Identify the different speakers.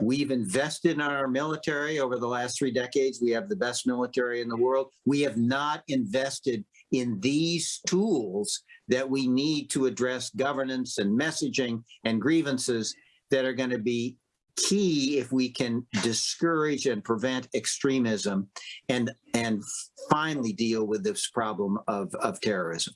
Speaker 1: We've invested in our military over the last three decades. We have the best military in the world. We have not invested in these tools that we need to address governance and messaging and grievances that are going to be key if we can discourage and prevent extremism and and finally deal with this problem of of terrorism.